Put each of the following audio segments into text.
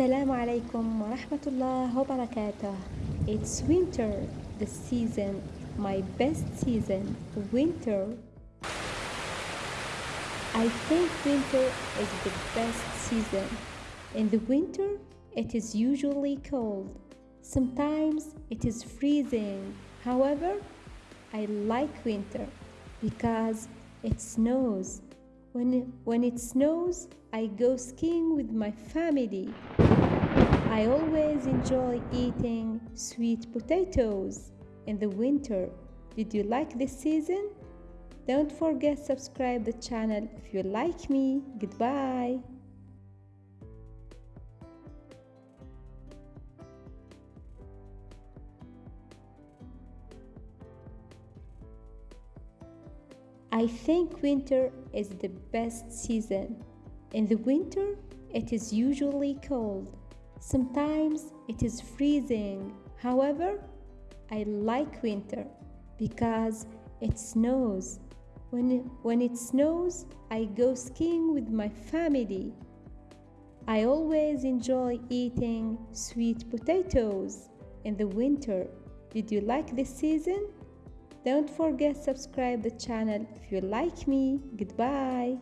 Assalamu alaikum wa rahmatullah wa barakatuh. It's winter, the season, my best season, winter. I think winter is the best season. In the winter, it is usually cold. Sometimes it is freezing. However, I like winter because it snows. When, when it snows, I go skiing with my family. I always enjoy eating sweet potatoes in the winter. Did you like this season? Don't forget subscribe the channel if you like me. Goodbye. I think winter is the best season. In the winter, it is usually cold. Sometimes it is freezing. However, I like winter because it snows. When, when it snows, I go skiing with my family. I always enjoy eating sweet potatoes in the winter. Did you like this season? Don't forget subscribe the channel if you like me. Goodbye.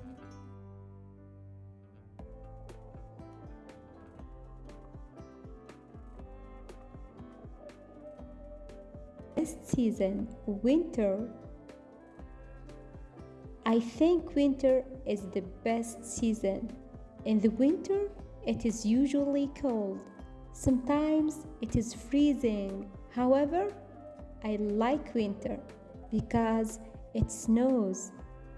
Best season, winter. I think winter is the best season. In the winter, it is usually cold. Sometimes it is freezing. However, I like winter because it snows.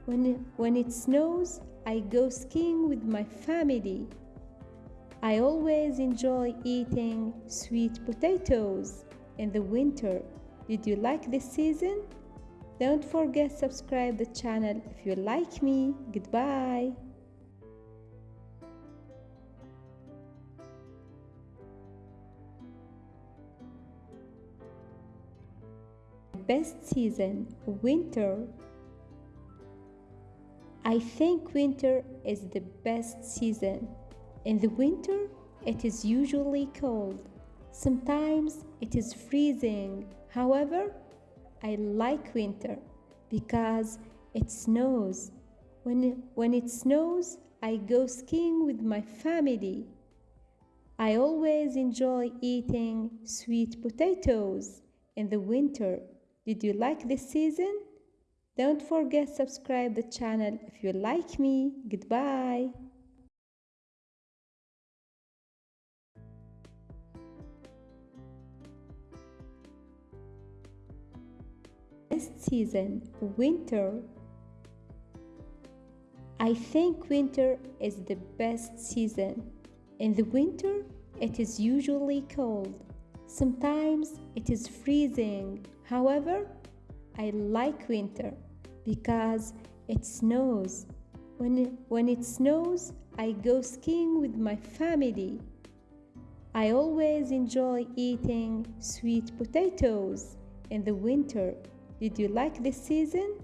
When, when it snows, I go skiing with my family. I always enjoy eating sweet potatoes in the winter. Did you like this season? Don't forget subscribe the channel if you like me. Goodbye. Best season, winter. I think winter is the best season. In the winter, it is usually cold. Sometimes it is freezing. However, I like winter because it snows. When, when it snows, I go skiing with my family. I always enjoy eating sweet potatoes in the winter. Did you like this season? Don't forget subscribe the channel if you like me. Goodbye. Best season, winter. I think winter is the best season. In the winter, it is usually cold. Sometimes it is freezing. However, I like winter because it snows. When, when it snows, I go skiing with my family. I always enjoy eating sweet potatoes in the winter. Did you like this season?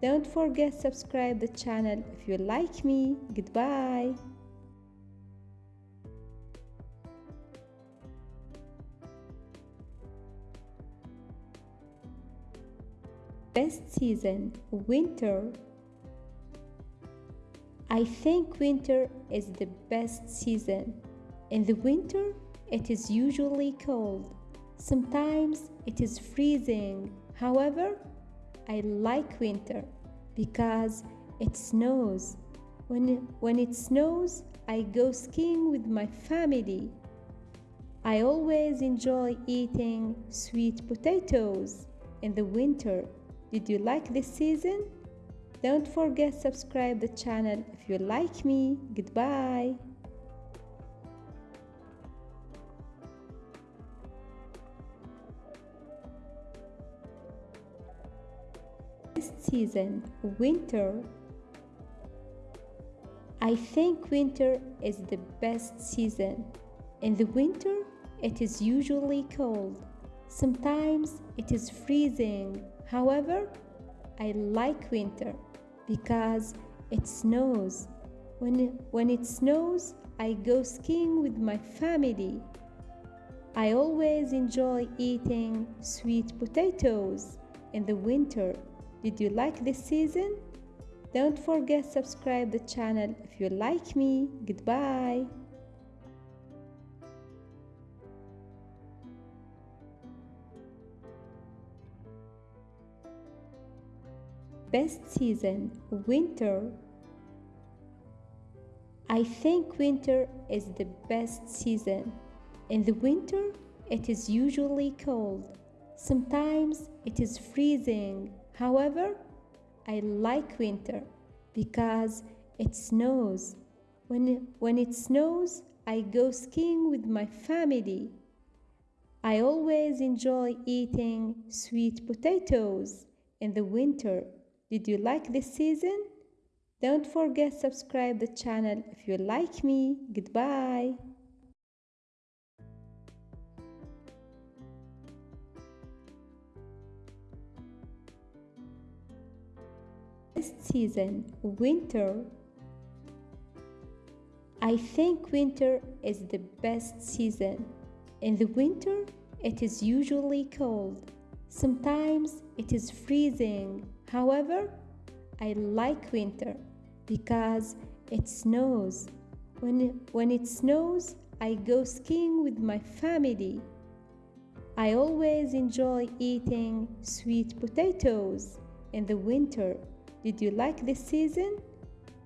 Don't forget subscribe the channel if you like me. Goodbye. Best season, winter. I think winter is the best season. In the winter, it is usually cold. Sometimes it is freezing. However, I like winter because it snows. When, when it snows, I go skiing with my family. I always enjoy eating sweet potatoes in the winter. Did you like this season? Don't forget subscribe the channel if you like me. Goodbye. Season, winter. I think winter is the best season. In the winter, it is usually cold. Sometimes it is freezing. However, I like winter because it snows. When, when it snows, I go skiing with my family. I always enjoy eating sweet potatoes in the winter. Did you like this season? Don't forget subscribe the channel if you like me. Goodbye. Best season winter. I think winter is the best season. In the winter, it is usually cold. Sometimes it is freezing. However, I like winter because it snows. When, when it snows, I go skiing with my family. I always enjoy eating sweet potatoes in the winter. Did you like this season? Don't forget subscribe the channel if you like me. Goodbye. Season winter. I think winter is the best season. In the winter, it is usually cold. Sometimes it is freezing. However, I like winter because it snows. When, when it snows, I go skiing with my family. I always enjoy eating sweet potatoes in the winter. Did you like this season?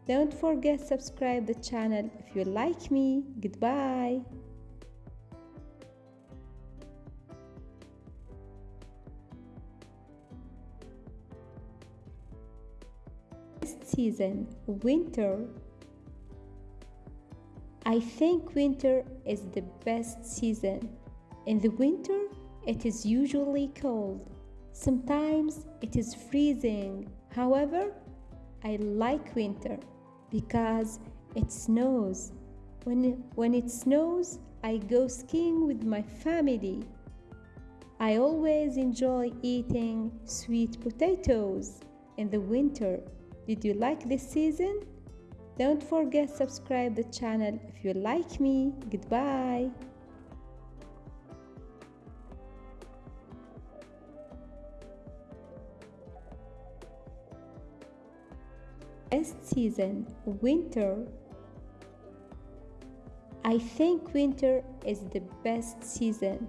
Don't forget subscribe the channel if you like me. Goodbye. season winter I think winter is the best season. In the winter, it is usually cold. Sometimes it is freezing. However, I like winter because it snows. When, when it snows, I go skiing with my family. I always enjoy eating sweet potatoes in the winter. Did you like this season? Don't forget subscribe the channel if you like me. Goodbye. Best season winter. I think winter is the best season.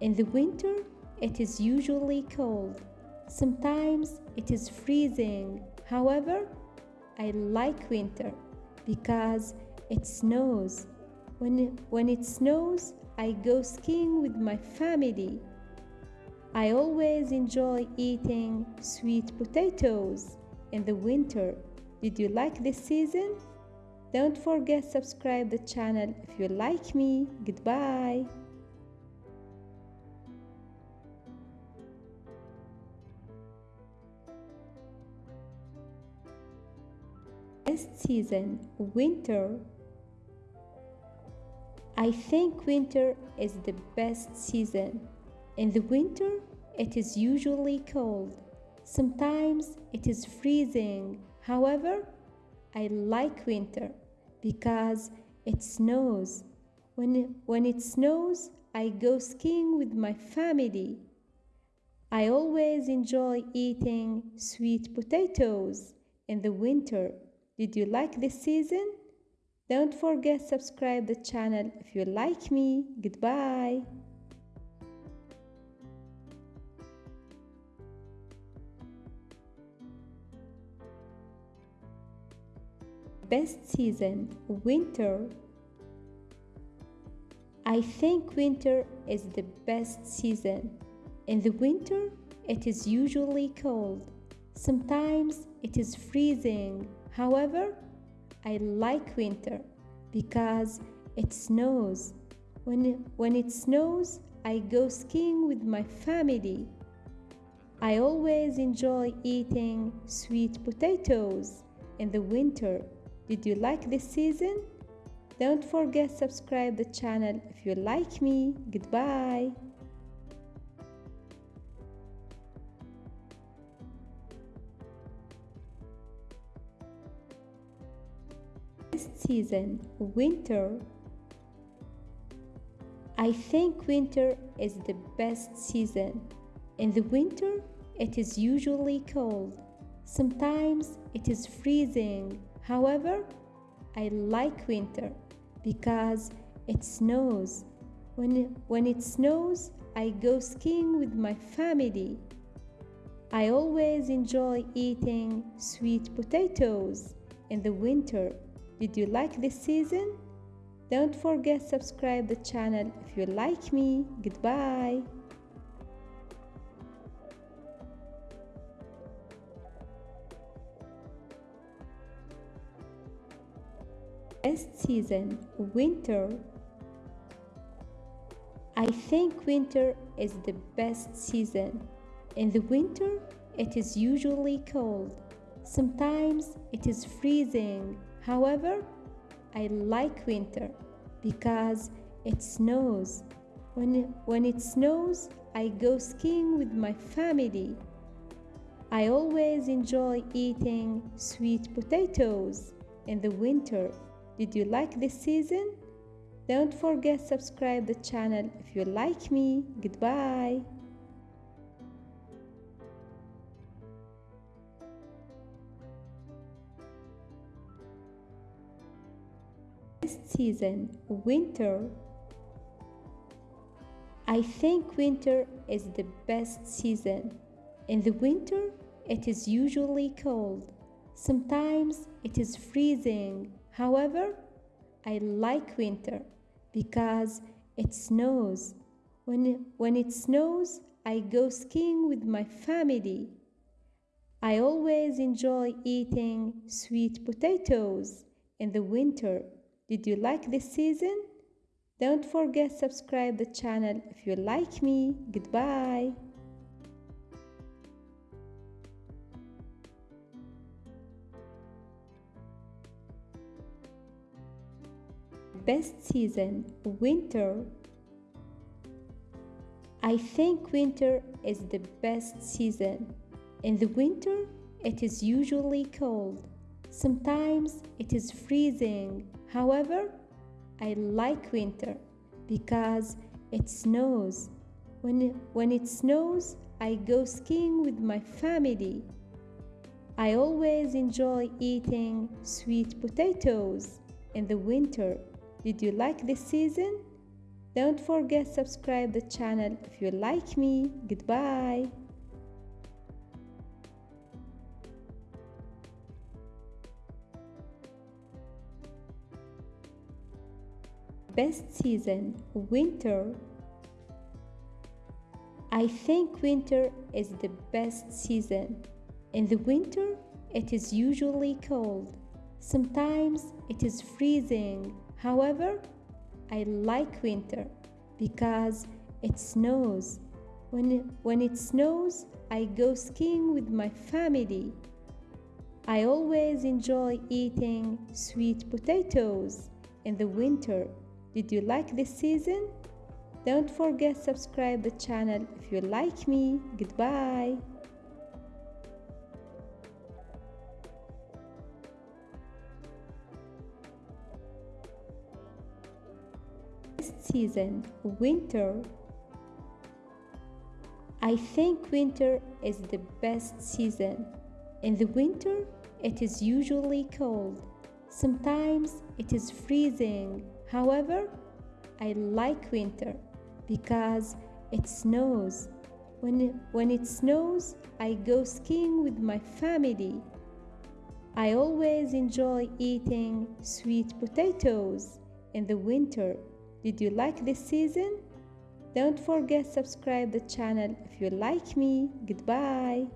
In the winter, it is usually cold. Sometimes it is freezing However, I like winter because it snows. When, when it snows, I go skiing with my family. I always enjoy eating sweet potatoes in the winter. Did you like this season? Don't forget subscribe the channel if you like me. Goodbye. Best season winter. I think winter is the best season. In the winter, it is usually cold. Sometimes it is freezing. However, I like winter because it snows. When, when it snows, I go skiing with my family. I always enjoy eating sweet potatoes in the winter. Did you like this season? Don't forget subscribe the channel if you like me. Goodbye. Best season winter. I think winter is the best season. In the winter, it is usually cold. Sometimes it is freezing However, I like winter because it snows. When, when it snows, I go skiing with my family. I always enjoy eating sweet potatoes in the winter. Did you like this season? Don't forget subscribe the channel if you like me. Goodbye. Season, winter. I think winter is the best season. In the winter, it is usually cold. Sometimes it is freezing. However, I like winter because it snows. When, when it snows, I go skiing with my family. I always enjoy eating sweet potatoes in the winter. Did you like this season? Don't forget subscribe the channel if you like me. Goodbye. Best season, winter. I think winter is the best season. In the winter, it is usually cold. Sometimes it is freezing. However, I like winter because it snows. When, when it snows, I go skiing with my family. I always enjoy eating sweet potatoes in the winter. Did you like this season? Don't forget subscribe the channel if you like me. Goodbye. Season, winter. I think winter is the best season. In the winter, it is usually cold. Sometimes it is freezing. However, I like winter because it snows. When, when it snows, I go skiing with my family. I always enjoy eating sweet potatoes in the winter. Did you like this season? Don't forget subscribe the channel if you like me. Goodbye. Best season, winter. I think winter is the best season. In the winter, it is usually cold. Sometimes it is freezing. However, I like winter because it snows. When, when it snows, I go skiing with my family. I always enjoy eating sweet potatoes in the winter. Did you like this season? Don't forget subscribe the channel if you like me. Goodbye. Best season, winter. I think winter is the best season. In the winter, it is usually cold. Sometimes it is freezing. However, I like winter because it snows. When, when it snows, I go skiing with my family. I always enjoy eating sweet potatoes in the winter. Did you like this season? Don't forget subscribe the channel if you like me. Goodbye. Season, winter. I think winter is the best season. In the winter, it is usually cold. Sometimes it is freezing. However, I like winter because it snows. When, when it snows, I go skiing with my family. I always enjoy eating sweet potatoes in the winter. Did you like this season? Don't forget subscribe the channel if you like me. Goodbye.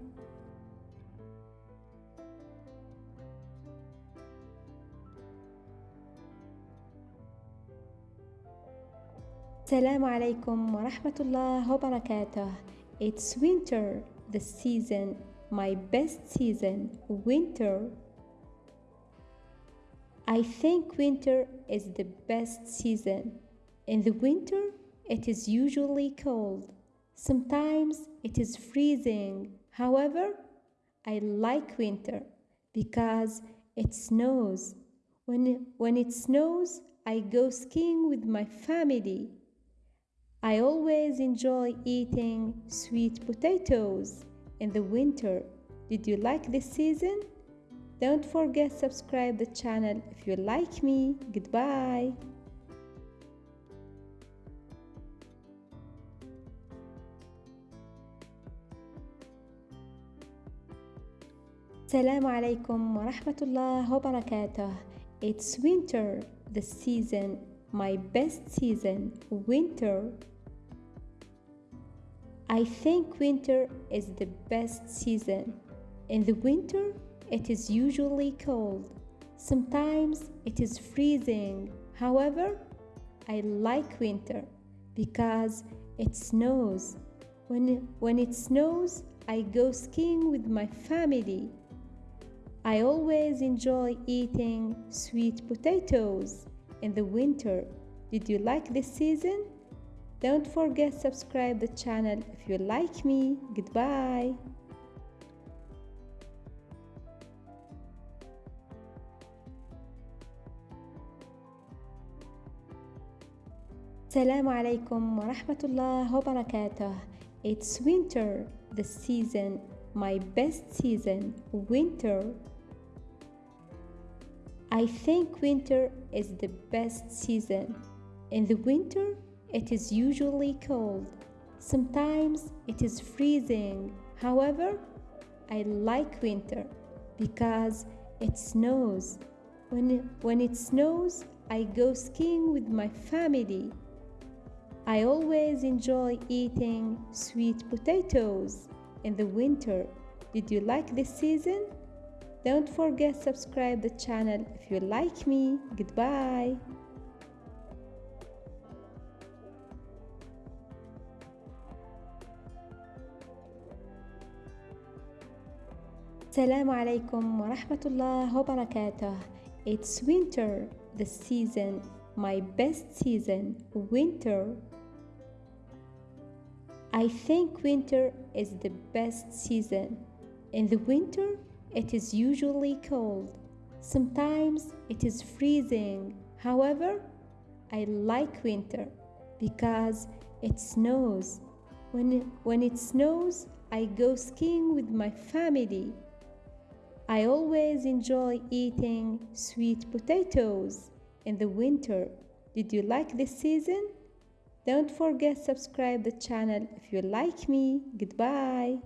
السلام عليكم ورحمة الله وبركاته It's winter, the season, my best season, winter. I think winter is the best season. in the winter, it is usually cold. Sometimes it is freezing. However, I like winter because it snows. When, when it snows, I go skiing with my family. I always enjoy eating sweet potatoes in the winter. Did you like this season? Don't forget subscribe the channel if you like me. Goodbye. Assalamu alaikum wa rahmatullah wa barakatuh. It's winter, the season, my best season, winter. I think winter is the best season. In the winter, it is usually cold. Sometimes it is freezing. However, I like winter because it snows. When, when it snows, I go skiing with my family. I always enjoy eating sweet potatoes in the winter. Did you like this season? Don't forget subscribe the channel if you like me. Goodbye. Assalamu alaikum wa rahmatullah wa barakatuh. It's winter, the season, my best season, winter. I think winter is the best season. In the winter, it is usually cold. Sometimes it is freezing. However, I like winter because it snows. When, when it snows, I go skiing with my family. I always enjoy eating sweet potatoes in the winter. Did you like this season? Don't forget subscribe the channel if you like me. Goodbye. Assalamu alaikum wa rahmatullah wa barakatuh. It's winter, the season, my best season, winter. I think winter is the best season. In the winter, it is usually cold. Sometimes it is freezing. However, I like winter because it snows. When, when it snows, I go skiing with my family. I always enjoy eating sweet potatoes in the winter. Did you like this season? Don't forget subscribe the channel if you like me. Goodbye.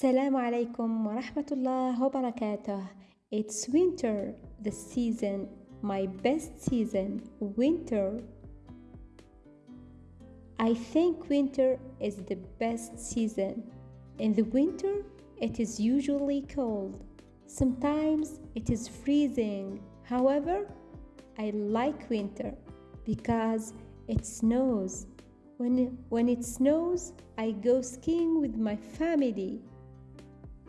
Assalamu alaikum wa rahmatullah wa barakatuh. It's winter, the season, my best season, winter. I think winter is the best season. In the winter, it is usually cold. Sometimes it is freezing. However, I like winter because it snows. When, when it snows, I go skiing with my family.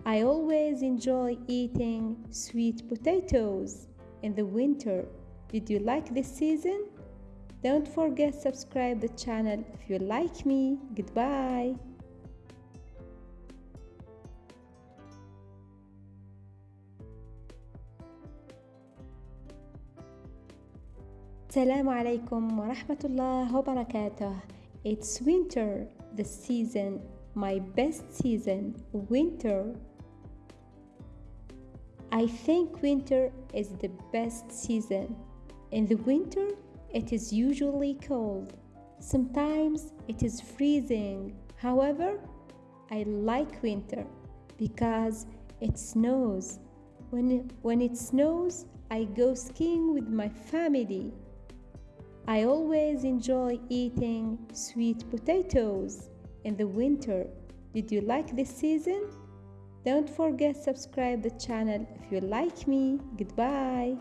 I always enjoy eating sweet potatoes in the winter. Did you like this season? Don't forget subscribe the channel if you like me. Goodbye. السلام عليكم ورحمة الله وبركاته It's winter, the season, my best season, winter. I think winter is the best season. In the winter, it is usually cold. Sometimes it is freezing. However, I like winter because it snows. When, when it snows, I go skiing with my family. I always enjoy eating sweet potatoes in the winter. Did you like this season? Don't forget subscribe the channel if you like me. Goodbye.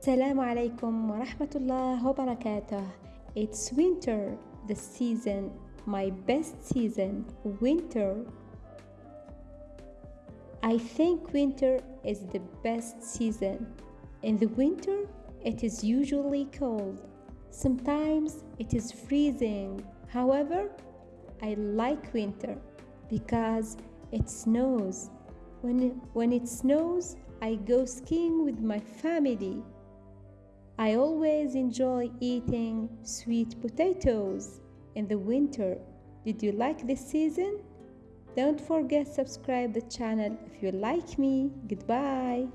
Assalamu alaikum wa rahmatullah wa barakatuh. It's winter, the season, my best season, winter. I think winter is the best season. In the winter, it is usually cold. Sometimes it is freezing. However, I like winter because it snows. When, when it snows, I go skiing with my family. I always enjoy eating sweet potatoes in the winter. Did you like this season? Don't forget subscribe the channel if you like me. Goodbye.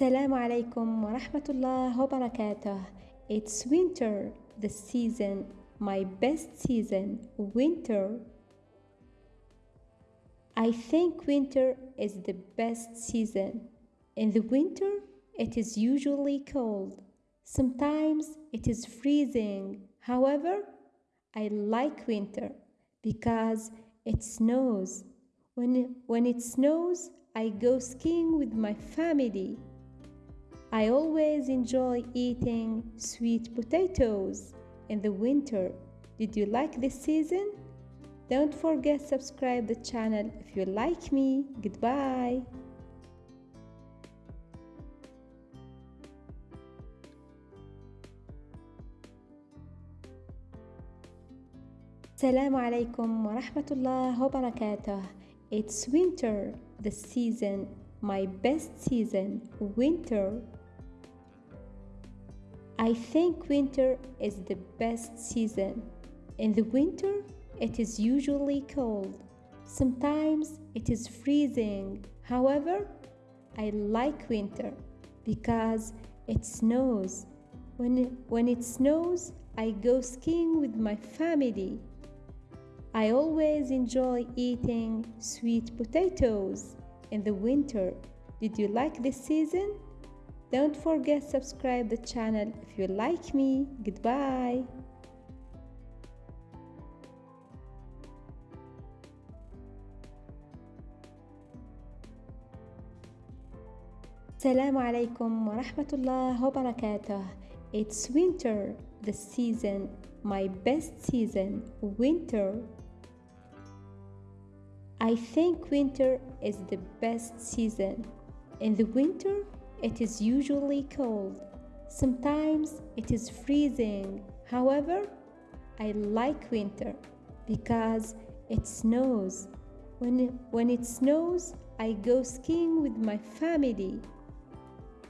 Assalamu alaikum wa rahmatullah wa barakatuh. It's winter, the season, my best season, winter. I think winter is the best season. In the winter, it is usually cold. Sometimes it is freezing. However, I like winter because it snows. When, when it snows, I go skiing with my family. I always enjoy eating sweet potatoes in the winter. Did you like this season? Don't forget subscribe the channel if you like me. Goodbye. Assalamu alaikum wa rahmatullah wa barakatuh. It's winter, the season, my best season, winter. I think winter is the best season. In the winter, it is usually cold. Sometimes it is freezing. However, I like winter because it snows. When, when it snows, I go skiing with my family. I always enjoy eating sweet potatoes in the winter. Did you like this season? Don't forget subscribe the channel if you like me. Goodbye. Assalamu alaikum wa rahmatullah wa barakatuh. It's winter, the season, my best season, winter. I think winter is the best season. In the winter, it is usually cold. Sometimes it is freezing. However, I like winter because it snows. When, when it snows, I go skiing with my family.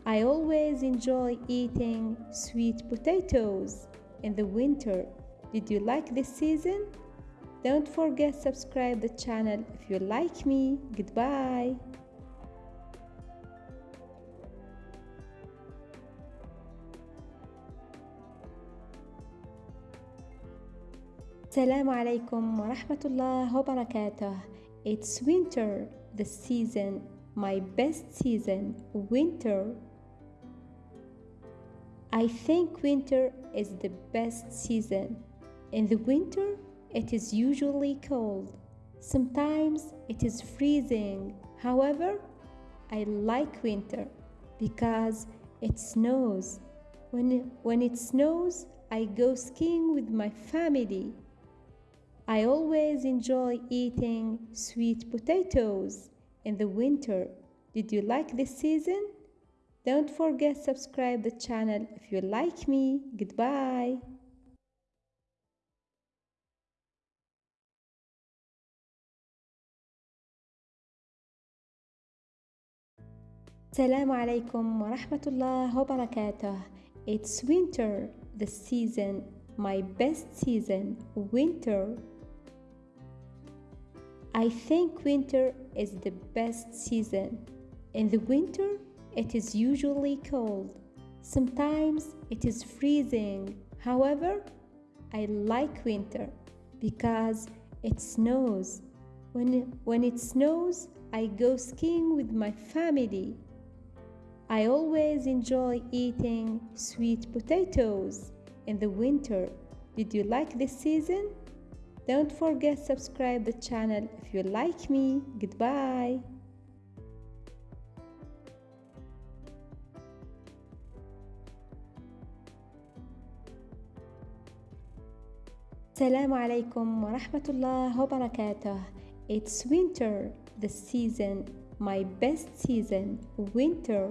I always enjoy eating sweet potatoes in the winter. Did you like this season? Don't forget subscribe the channel if you like me. Goodbye. Assalamu alaikum wa rahmatullah wa barakatuh. It's winter, the season, my best season, winter. I think winter is the best season. In the winter, it is usually cold. Sometimes it is freezing. However, I like winter because it snows. When, when it snows, I go skiing with my family. I always enjoy eating sweet potatoes in the winter. Did you like this season? Don't forget subscribe the channel if you like me. Goodbye. السلام عليكم ورحمة الله وبركاته. It's winter, the season, my best season, winter. I think winter is the best season. In the winter, it is usually cold. Sometimes it is freezing. However, I like winter because it snows. When, when it snows, I go skiing with my family. I always enjoy eating sweet potatoes in the winter. Did you like this season? Don't forget subscribe the channel if you like me. Goodbye. Assalamu alaikum wa rahmatullah wa barakatuh. It's winter, the season, my best season, winter.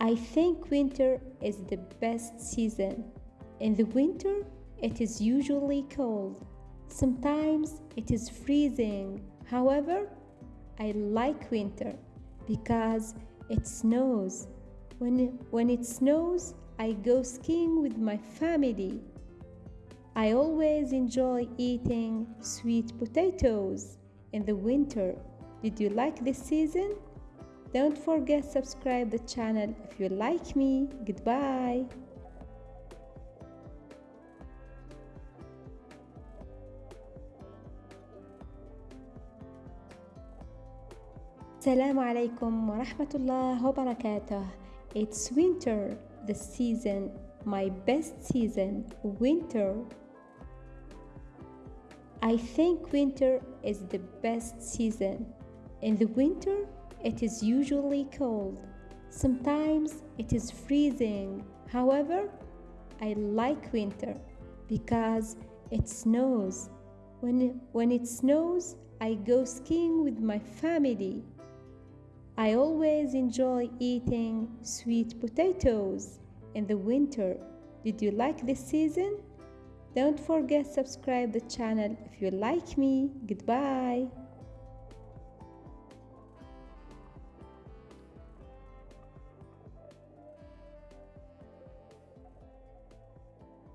I think winter is the best season. In the winter, it is usually cold. Sometimes it is freezing. However, I like winter because it snows. When, when it snows, I go skiing with my family. I always enjoy eating sweet potatoes in the winter. Did you like this season? Don't forget subscribe the channel if you like me. Goodbye. Assalamu alaikum wa rahmatullah wa barakatuh. It's winter, the season, my best season, winter. I think winter is the best season. In the winter, it is usually cold. Sometimes it is freezing. However, I like winter because it snows. When, when it snows, I go skiing with my family. I always enjoy eating sweet potatoes in the winter. Did you like this season? Don't forget subscribe the channel if you like me. Goodbye.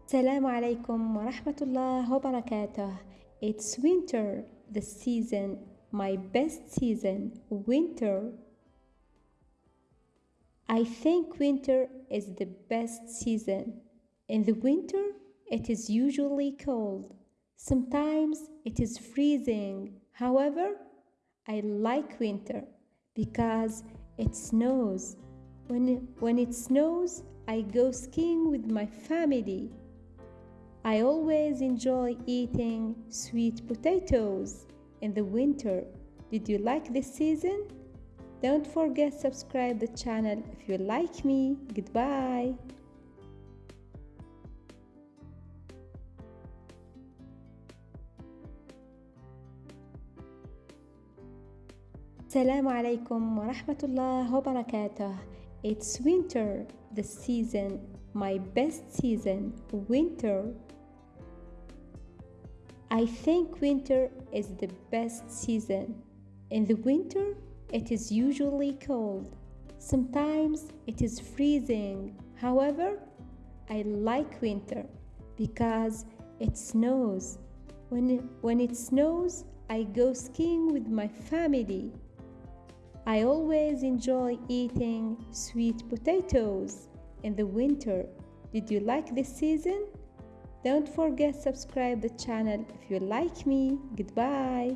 Salam alaikum wa rahmatullah wa barakatuh. It's winter, the season, my best season, winter. I think winter is the best season. In the winter, it is usually cold. Sometimes it is freezing. However, I like winter because it snows. When, when it snows, I go skiing with my family. I always enjoy eating sweet potatoes in the winter. Did you like this season? Don't forget subscribe the channel if you like me. Goodbye. Salam alaikum wa rahmatullah wa barakatuh. It's winter, the season, my best season, winter. I think winter is the best season. In the winter, it is usually cold. Sometimes it is freezing. However, I like winter because it snows. When, when it snows, I go skiing with my family. I always enjoy eating sweet potatoes in the winter. Did you like this season? Don't forget subscribe the channel if you like me. Goodbye.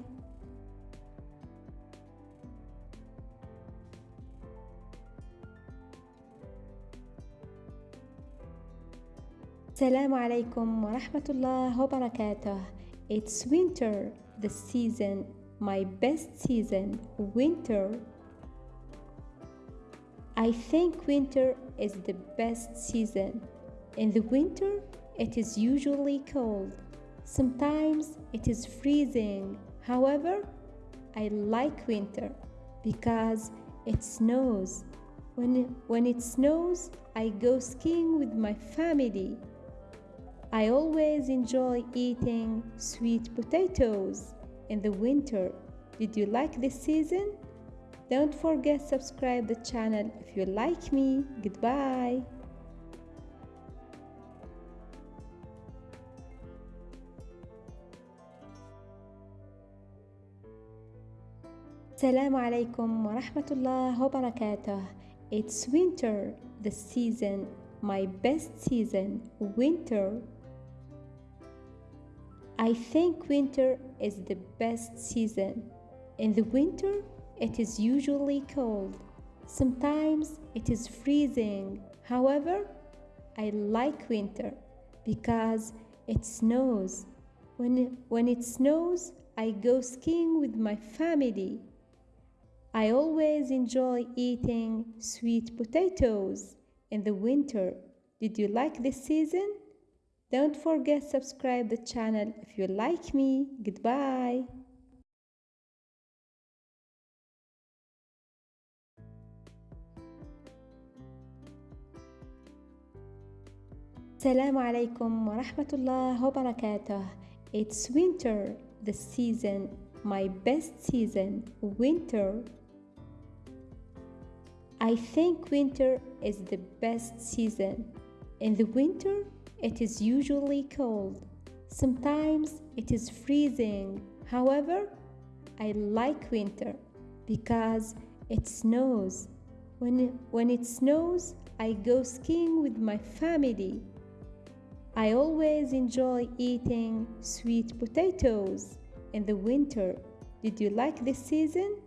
Assalamu alaikum wa rahmatullah wa barakatuh. It's winter, the season, my best season, winter. I think winter is the best season. In the winter, it is usually cold. Sometimes it is freezing. However, I like winter because it snows. When, when it snows, I go skiing with my family. I always enjoy eating sweet potatoes in the winter. Did you like this season? Don't forget subscribe the channel if you like me. Goodbye. السلام عليكم ورحمة الله وبركاته. It's winter, the season, my best season, winter. I think winter is the best season. In the winter, it is usually cold. Sometimes it is freezing. However, I like winter because it snows. When, when it snows, I go skiing with my family. I always enjoy eating sweet potatoes in the winter. Did you like this season? Don't forget subscribe the channel if you like me. Goodbye. السلام عليكم ورحمة الله وبركاته. It's winter, the season, my best season, winter. I think winter is the best season. In the winter, it is usually cold. Sometimes it is freezing. However, I like winter because it snows. When, when it snows, I go skiing with my family. I always enjoy eating sweet potatoes in the winter. Did you like this season?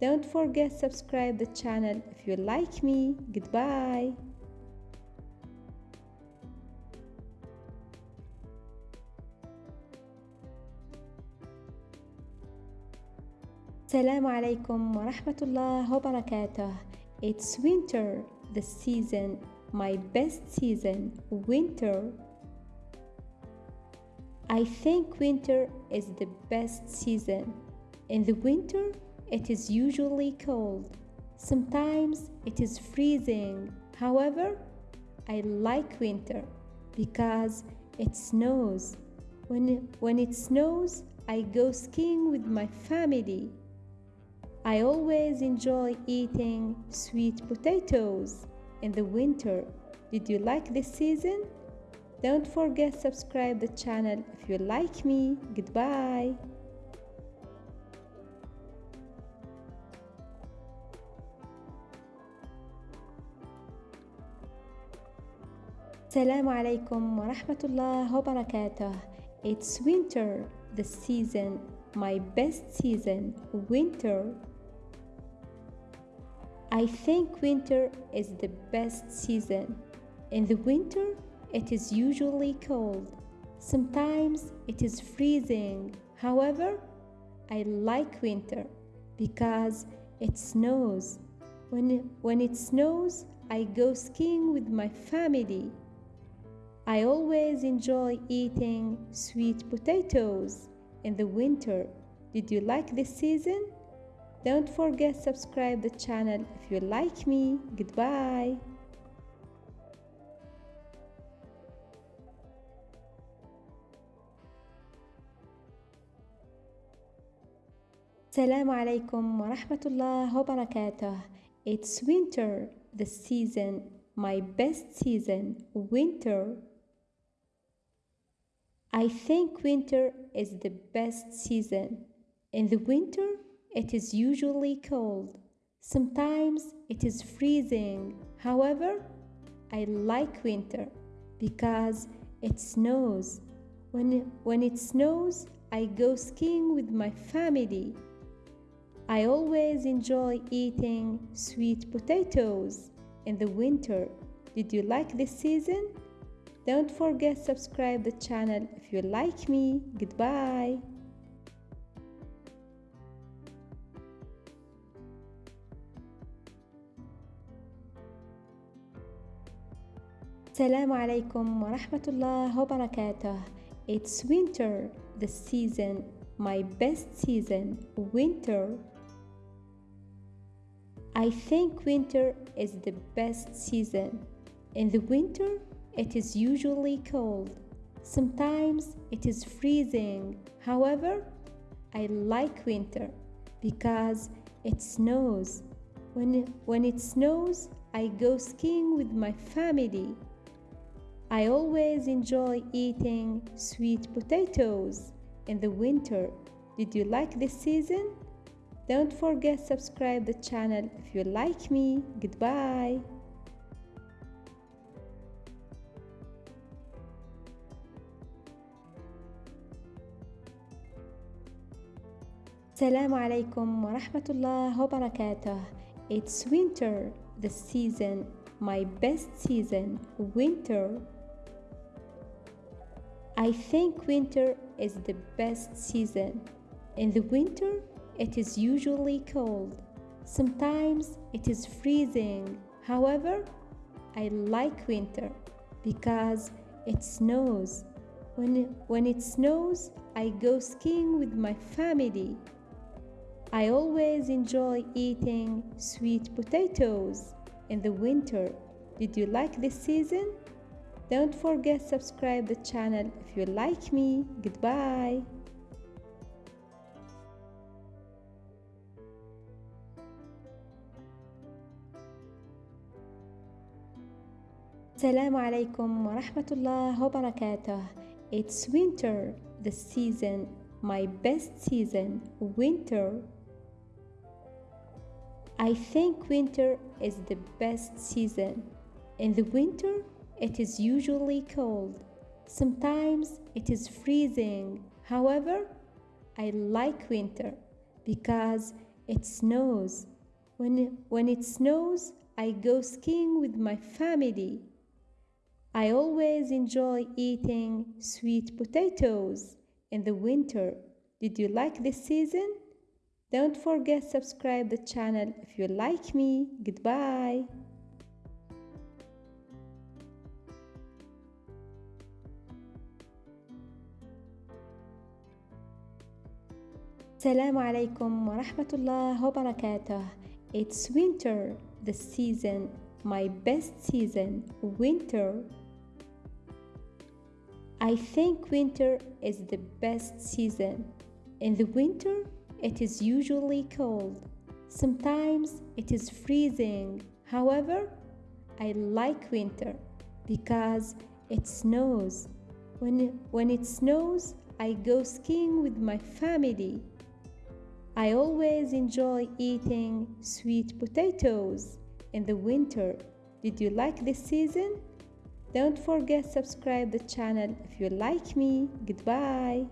Don't forget subscribe the channel if you like me. Goodbye. Assalamu alaikum wa rahmatullah wa barakatuh. It's winter, the season, my best season, winter. I think winter is the best season. In the winter, it is usually cold. Sometimes it is freezing. However, I like winter because it snows. When, when it snows, I go skiing with my family. I always enjoy eating sweet potatoes in the winter. Did you like this season? Don't forget subscribe the channel if you like me. Goodbye. السلام عليكم ورحمة الله وبركاته. It's winter, the season, my best season, winter. I think winter is the best season. In the winter, it is usually cold. Sometimes it is freezing. However, I like winter because it snows. When, when it snows, I go skiing with my family. I always enjoy eating sweet potatoes in the winter. Did you like this season? Don't forget subscribe the channel if you like me. Goodbye. Assalamu alaikum wa rahmatullah wa barakatuh. It's winter, the season, my best season, winter. I think winter is the best season. In the winter, it is usually cold. Sometimes it is freezing. However, I like winter because it snows. When, when it snows, I go skiing with my family. I always enjoy eating sweet potatoes in the winter. Did you like this season? Don't forget subscribe the channel if you like me. Goodbye. Assalamu alaikum wa rahmatullah wa. It's winter, the season, my best season, winter. I think winter is the best season. In the winter, it is usually cold. Sometimes it is freezing. However, I like winter because it snows. When, when it snows, I go skiing with my family. I always enjoy eating sweet potatoes in the winter. Did you like this season? Don't forget subscribe the channel if you like me. Goodbye. Assalamu alaikum wa rahmatullah wa barakatuh. It's winter, the season, my best season, winter. I think winter is the best season. In the winter, it is usually cold. Sometimes it is freezing. However, I like winter because it snows. When, when it snows, I go skiing with my family. I always enjoy eating sweet potatoes in the winter. Did you like this season? Don't forget subscribe the channel if you like me. Goodbye. Assalamu alaikum wa rahmatullah wa barakatuh. It's winter, the season, my best season, winter. I think winter is the best season. In the winter, it is usually cold. Sometimes it is freezing. However, I like winter because it snows. When, when it snows, I go skiing with my family. I always enjoy eating sweet potatoes in the winter. Did you like this season? Don't forget subscribe the channel if you like me. Goodbye. Assalamu alaikum wa rahmatullah wa barakatuh. It's winter, the season, my best season, winter. I think winter is the best season. In the winter, it is usually cold. Sometimes it is freezing. However, I like winter because it snows. When, when it snows, I go skiing with my family. I always enjoy eating sweet potatoes in the winter. Did you like this season? Don't forget subscribe the channel if you like me. Goodbye.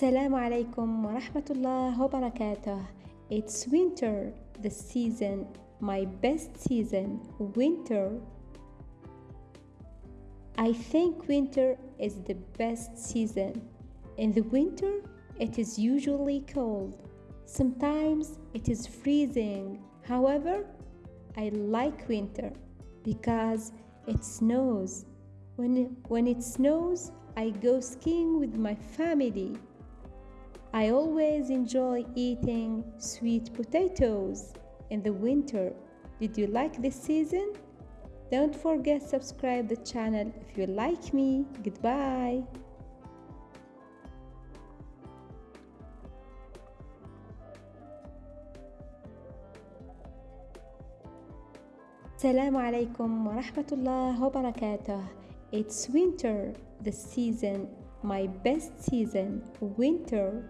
السلام عليكم ورحمة الله وبركاته. It's winter, the season, my best season, winter. I think winter is the best season. In the winter, it is usually cold. Sometimes it is freezing. However, I like winter because it snows. When, when it snows, I go skiing with my family. I always enjoy eating sweet potatoes in the winter. Did you like this season? Don't forget subscribe the channel if you like me. Goodbye. Assalamu alaikum wa rahmatullah wa barakatuh. It's winter, the season, my best season, winter.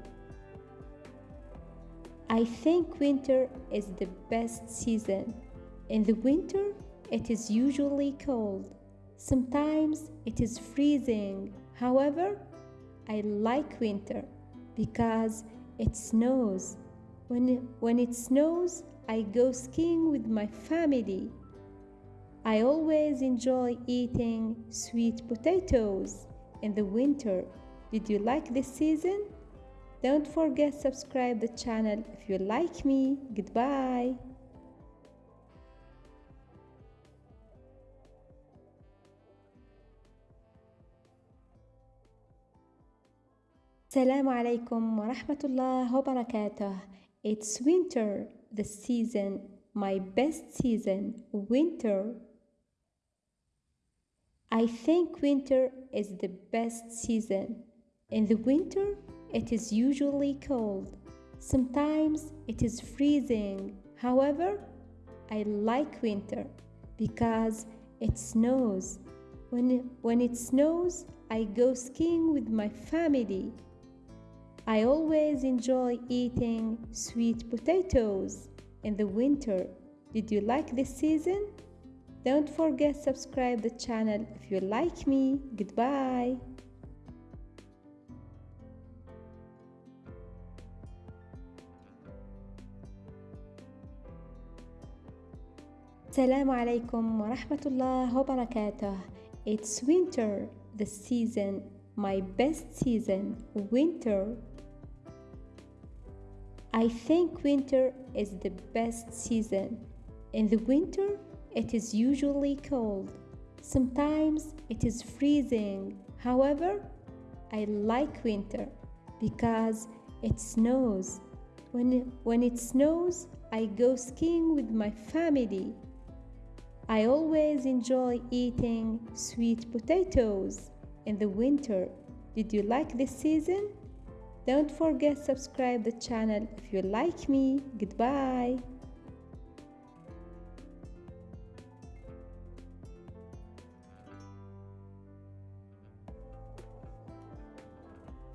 I think winter is the best season. In the winter, it is usually cold. Sometimes it is freezing. However, I like winter because it snows. When, when it snows, I go skiing with my family. I always enjoy eating sweet potatoes in the winter. Did you like this season? Don't forget subscribe the channel if you like me. Goodbye. Assalamu alaikum wa rahmatullah wa barakatuh. It's winter, the season, my best season, winter. I think winter is the best season. In the winter, it is usually cold. Sometimes it is freezing. However, I like winter because it snows. When, when it snows, I go skiing with my family. I always enjoy eating sweet potatoes in the winter. Did you like this season? Don't forget subscribe the channel if you like me. Goodbye. Assalamu alaikum wa rahmatullah wa barakatuh. It's winter, the season, my best season, winter. I think winter is the best season. In the winter, it is usually cold. Sometimes it is freezing. However, I like winter because it snows. When, when it snows, I go skiing with my family. I always enjoy eating sweet potatoes in the winter. Did you like this season? Don't forget subscribe the channel if you like me. Goodbye.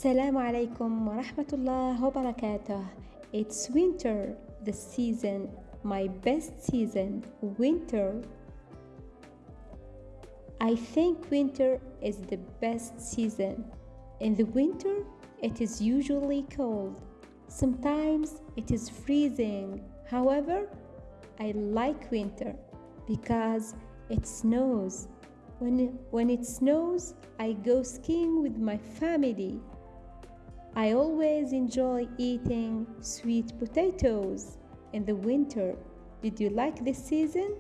Assalamu alaikum wa rahmatullah wa barakatuh. It's winter, the season, my best season, winter. I think winter is the best season. In the winter, it is usually cold. Sometimes it is freezing. However, I like winter because it snows. When, when it snows, I go skiing with my family. I always enjoy eating sweet potatoes in the winter. Did you like this season?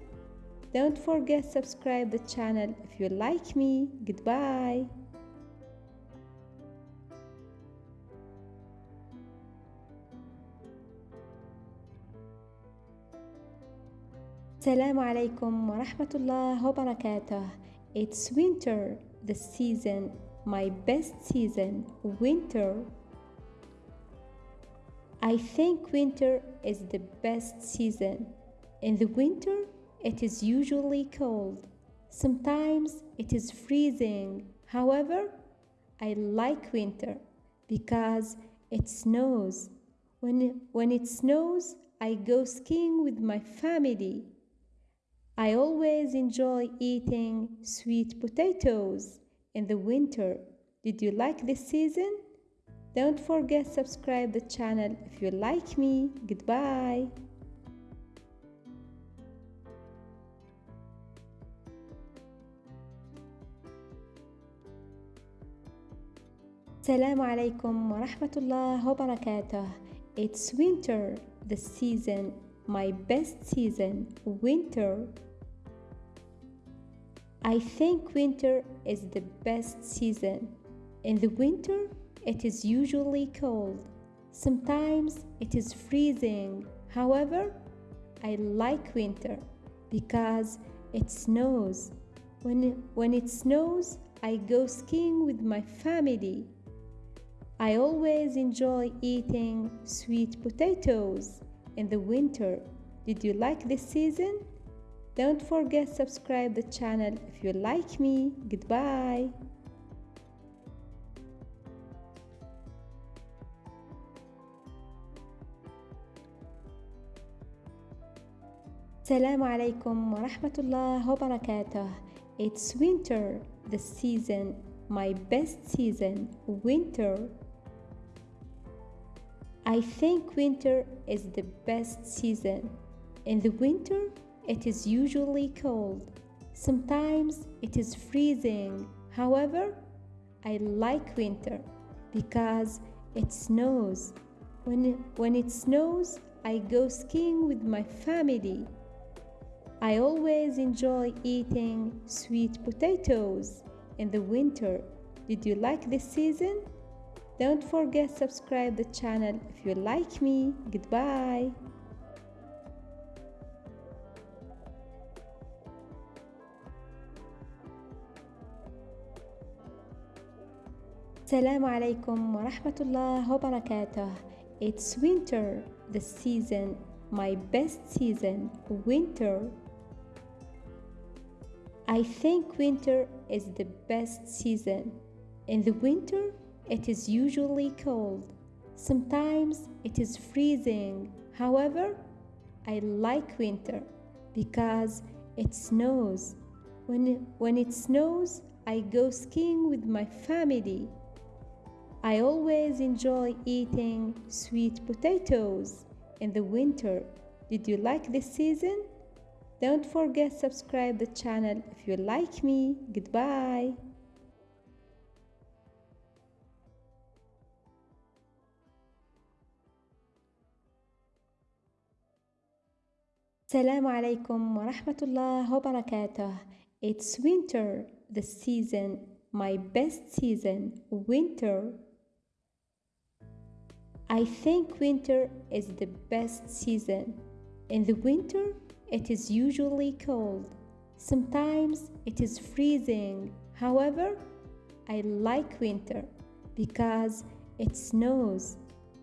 Don't forget subscribe the channel if you like me. Goodbye. Assalamu alaikum wa rahmatullah wa barakatuh. It's winter, the season, my best season, winter. I think winter is the best season. In the winter, it is usually cold. Sometimes it is freezing. However, I like winter because it snows. When, when it snows, I go skiing with my family. I always enjoy eating sweet potatoes in the winter. Did you like this season? Don't forget subscribe the channel if you like me. Goodbye. Assalamu alaikum wa rahmatullah wa barakatuh. It's winter, the season, my best season, winter. I think winter is the best season. In the winter, it is usually cold. Sometimes it is freezing. However, I like winter because it snows. When, when it snows, I go skiing with my family. I always enjoy eating sweet potatoes in the winter. Did you like this season? Don't forget subscribe the channel if you like me. Goodbye. Assalamu alaikum wa rahmatullah wa barakatuh. It's winter, the season, my best season, winter. I think winter is the best season. In the winter, it is usually cold. Sometimes it is freezing. However, I like winter because it snows. When, when it snows, I go skiing with my family. I always enjoy eating sweet potatoes in the winter. Did you like this season? Don't forget subscribe the channel if you like me. Goodbye. Assalamu alaikum wa rahmatullah wa barakatuh. It's winter, the season, my best season, winter. I think winter is the best season. In the winter, it is usually cold. Sometimes it is freezing. However, I like winter because it snows. When, when it snows, I go skiing with my family. I always enjoy eating sweet potatoes in the winter. Did you like this season? Don't forget subscribe the channel if you like me. Goodbye. Salam alaikum wa rahmatullah wa barakatuh. It's winter, the season, my best season, winter. I think winter is the best season. In the winter, it is usually cold. Sometimes it is freezing. However, I like winter because it snows.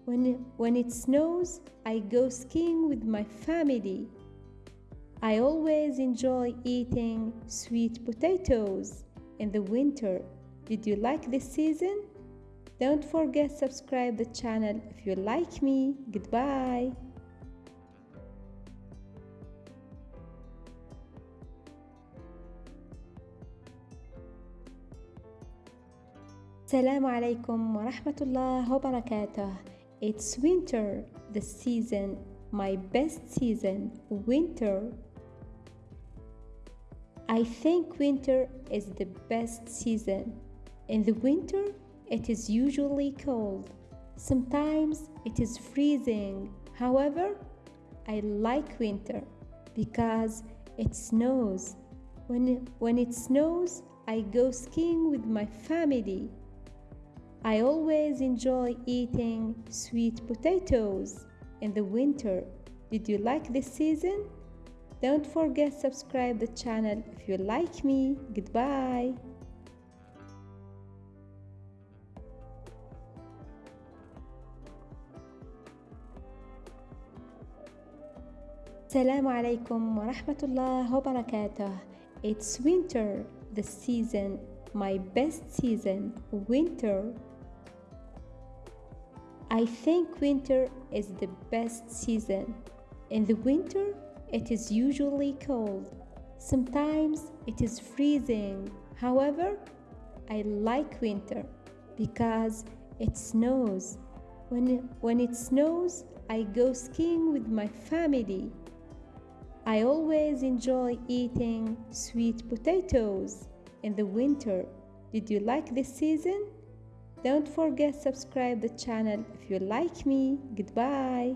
When, when it snows, I go skiing with my family. I always enjoy eating sweet potatoes in the winter. Did you like this season? Don't forget subscribe the channel if you like me. Goodbye. Salam alaikum wa rahmatullah wa barakatuh. It's winter, the season, my best season, winter. I think winter is the best season. In the winter, it is usually cold. Sometimes it is freezing. However, I like winter because it snows. When, when it snows, I go skiing with my family. I always enjoy eating sweet potatoes in the winter. Did you like this season? Don't forget subscribe the channel if you like me. Goodbye. Assalamu alaikum wa rahmatullahi wa barakatuh. It's winter, the season, my best season, winter. I think winter is the best season. In the winter, it is usually cold. Sometimes it is freezing. However, I like winter because it snows. When, when it snows, I go skiing with my family. I always enjoy eating sweet potatoes in the winter. Did you like this season? Don't forget subscribe the channel if you like me. Goodbye.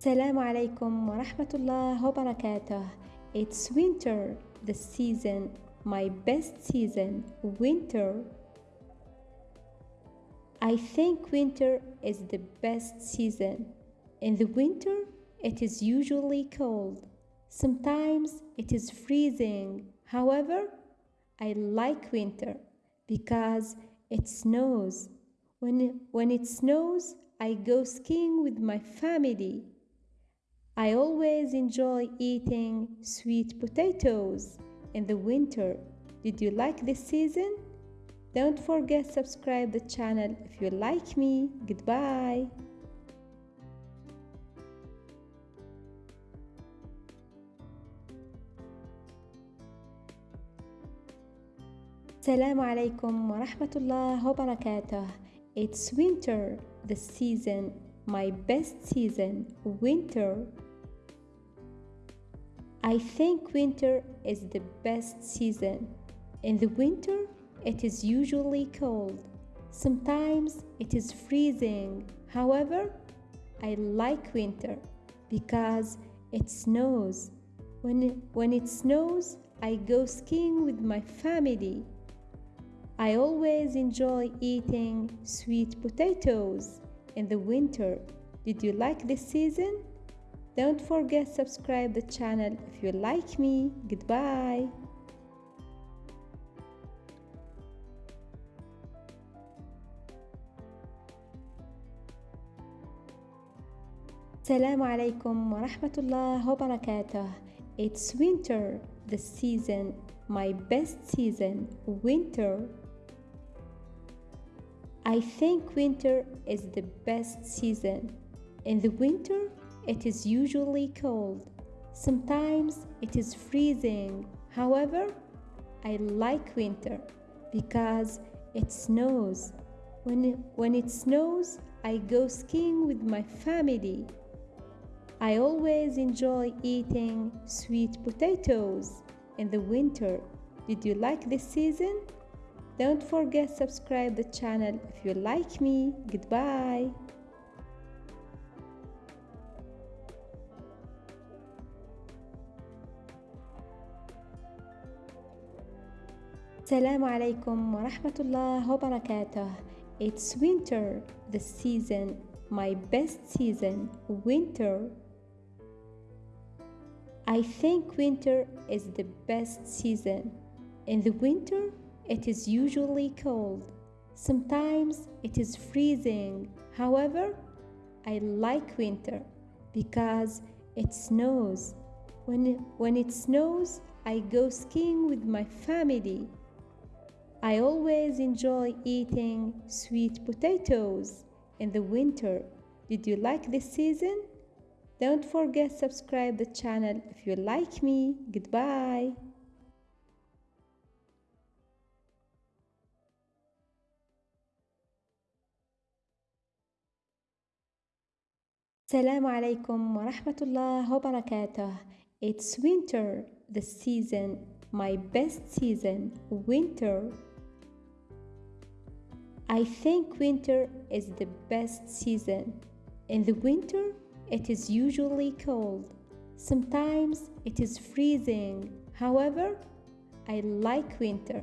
Assalamu alaikum wa rahmatullah wa barakatuh. It's winter, the season, my best season, winter. I think winter is the best season. In the winter, it is usually cold. Sometimes it is freezing. However, I like winter because it snows. When, when it snows, I go skiing with my family. I always enjoy eating sweet potatoes in the winter. Did you like this season? Don't forget subscribe the channel if you like me. Goodbye. Assalamu alaikum wa rahmatullah wa barakatuh. It's winter, the season, my best season, winter. I think winter is the best season. In the winter, it is usually cold. Sometimes it is freezing. However, I like winter because it snows. When, when it snows, I go skiing with my family. I always enjoy eating sweet potatoes in the winter. Did you like this season? Don't forget subscribe the channel if you like me. Goodbye. Assalamu alaikum wa rahmatullah wa barakatuh. It's winter, the season, my best season, winter. I think winter is the best season. In the winter, it is usually cold. Sometimes it is freezing. However, I like winter because it snows. When, when it snows, I go skiing with my family. I always enjoy eating sweet potatoes in the winter. Did you like this season? Don't forget subscribe the channel if you like me. Goodbye. السلام عليكم ورحمة الله وبركاته It's winter, the season, my best season, winter. I think winter is the best season. In the winter, it is usually cold. Sometimes it is freezing. However, I like winter because it snows. When, when it snows, I go skiing with my family. I always enjoy eating sweet potatoes in the winter. Did you like this season? Don't forget subscribe the channel if you like me. Goodbye. Assalamu alaikum wa rahmatullah wa barakatuh. It's winter, the season, my best season, winter. I think winter is the best season. In the winter, it is usually cold. Sometimes it is freezing. However, I like winter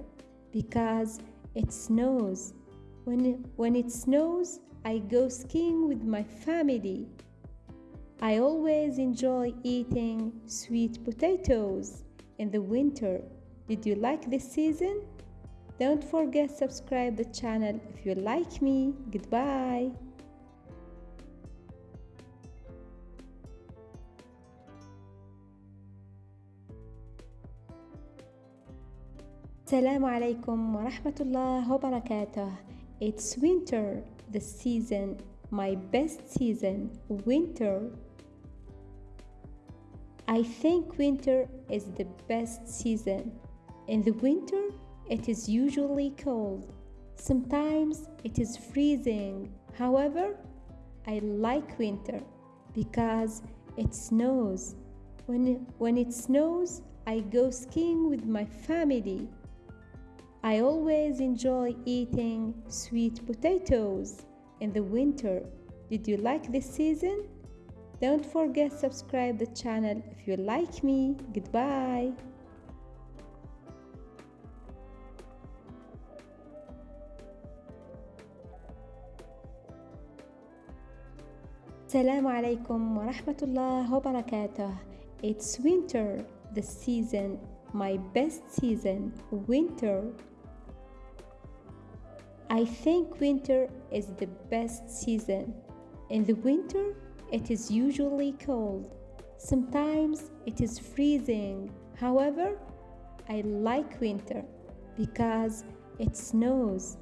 because it snows. When, when it snows, I go skiing with my family. I always enjoy eating sweet potatoes in the winter. Did you like this season? Don't forget subscribe the channel if you like me. Goodbye. Assalamu alaikum wa rahmatullah wa barakatuh. It's winter, the season, my best season, winter. I think winter is the best season. In the winter, it is usually cold. Sometimes it is freezing. However, I like winter because it snows. When, when it snows, I go skiing with my family. I always enjoy eating sweet potatoes in the winter. Did you like this season? Don't forget subscribe the channel if you like me. Goodbye. Assalamu alaikum wa rahmatullah wa barakatuh. It's winter, the season, my best season, winter. I think winter is the best season. In the winter, it is usually cold. Sometimes it is freezing. However, I like winter because it snows.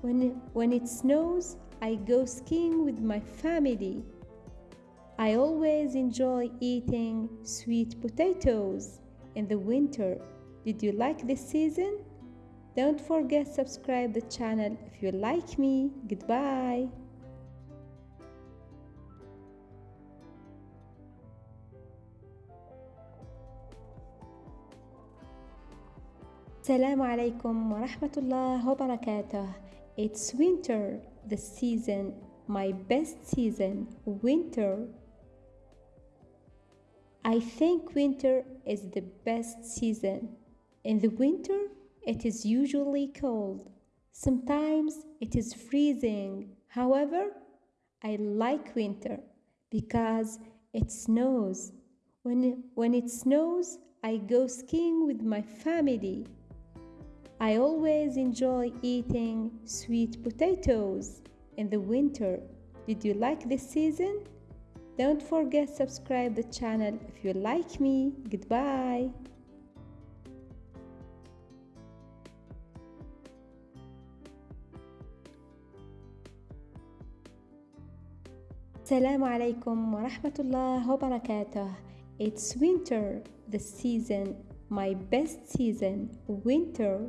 When, when it snows, I go skiing with my family. I always enjoy eating sweet potatoes in the winter. Did you like this season? Don't forget subscribe the channel if you like me. Goodbye. Assalamu alaikum wa rahmatullah wa barakatuh. It's winter, the season, my best season, winter. I think winter is the best season. In the winter, it is usually cold. Sometimes it is freezing. However, I like winter because it snows. When, when it snows, I go skiing with my family. I always enjoy eating sweet potatoes in the winter. Did you like this season? Don't forget subscribe the channel if you like me. Goodbye. Assalamu alaikum wa rahmatullah wa barakatuh. It's winter, the season, my best season, winter.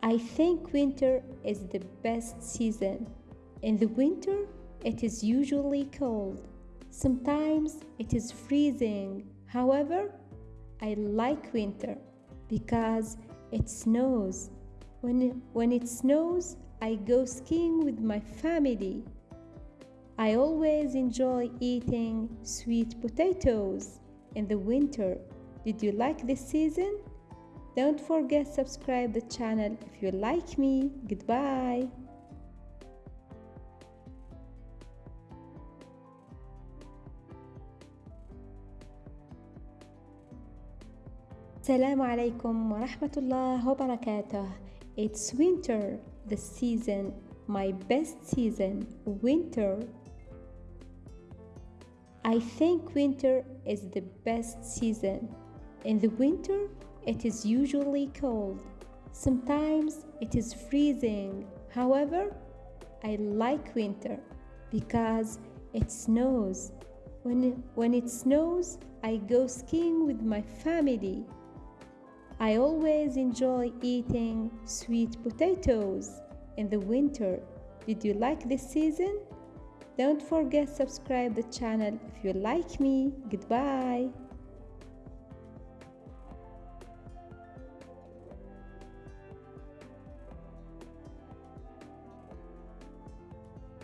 I think winter is the best season. In the winter, it is usually cold. Sometimes it is freezing. However, I like winter because it snows. When, when it snows, I go skiing with my family. I always enjoy eating sweet potatoes in the winter. Did you like this season? Don't forget subscribe the channel if you like me. Goodbye. السلام عليكم ورحمة الله وبركاته It's winter, the season, my best season, winter. I think winter is the best season. In the winter, it is usually cold. Sometimes it is freezing. However, I like winter because it snows. When, when it snows, I go skiing with my family. I always enjoy eating sweet potatoes in the winter. Did you like this season? Don't forget subscribe the channel if you like me. Goodbye.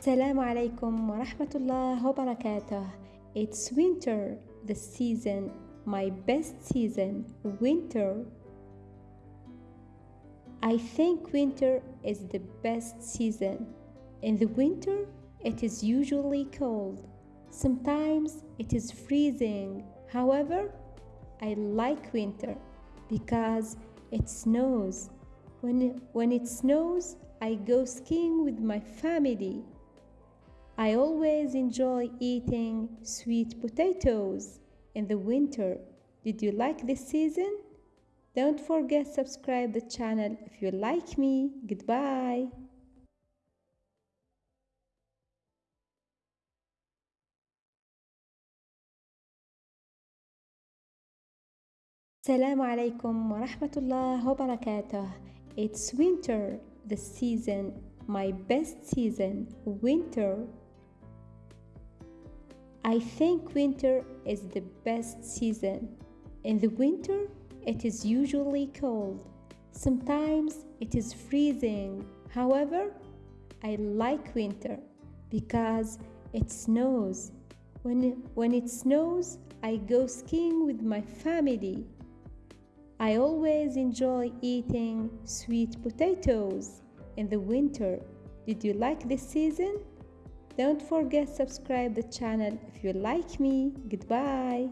Assalamu alaikum wa rahmatullah wa barakatuh. It's winter, the season, my best season, winter. I think winter is the best season. In the winter, it is usually cold. Sometimes it is freezing. However, I like winter because it snows. When, when it snows, I go skiing with my family. I always enjoy eating sweet potatoes in the winter. Did you like this season? Don't forget subscribe the channel if you like me. Goodbye. Assalamu alaikum wa rahmatullah wa barakatuh. It's winter, the season, my best season, winter. I think winter is the best season. In the winter, it is usually cold. Sometimes it is freezing. However, I like winter because it snows. When, when it snows, I go skiing with my family. I always enjoy eating sweet potatoes in the winter. Did you like this season? Don't forget subscribe the channel if you like me. Goodbye.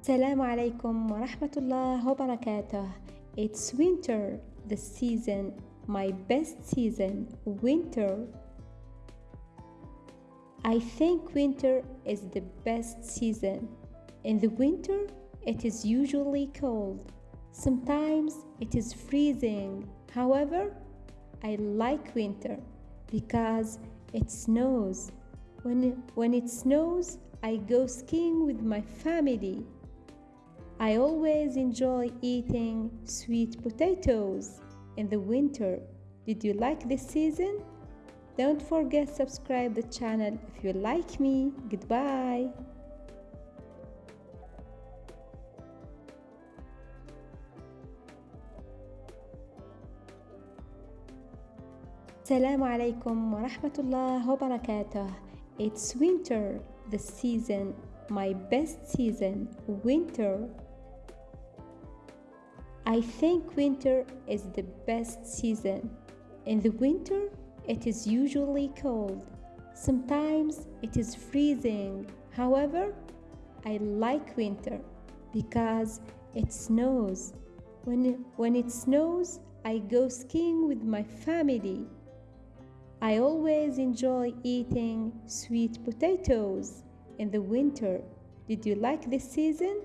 Assalamu alaikum wa rahmatullah wa barakatuh. It's winter, the season, my best season, winter. I think winter is the best season. In the winter, it is usually cold. Sometimes it is freezing. However, I like winter because it snows. When, when it snows, I go skiing with my family. I always enjoy eating sweet potatoes in the winter. Did you like this season? Don't forget subscribe the channel if you like me. Goodbye. السلام عليكم ورحمة الله وبركاته It's winter, the season, my best season, winter. I think winter is the best season. In the winter, it is usually cold. Sometimes it is freezing. However, I like winter because it snows. When, when it snows, I go skiing with my family. I always enjoy eating sweet potatoes in the winter. Did you like this season?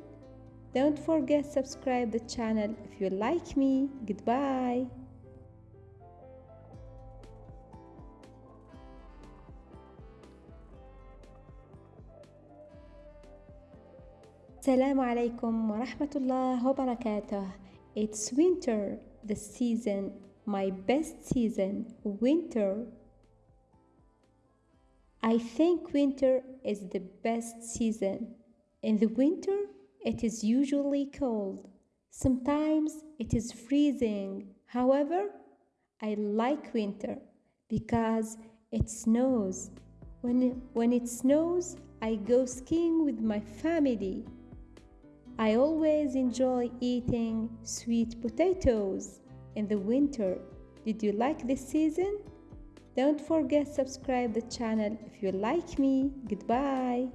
Don't forget subscribe the channel if you like me. Goodbye. Assalamu alaikum wa rahmatullah wa barakatuh. It's winter, the season, my best season, winter. I think winter is the best season. In the winter, it is usually cold. Sometimes it is freezing. However, I like winter because it snows. When, when it snows, I go skiing with my family. I always enjoy eating sweet potatoes in the winter. Did you like this season? Don't forget subscribe the channel if you like me. Goodbye.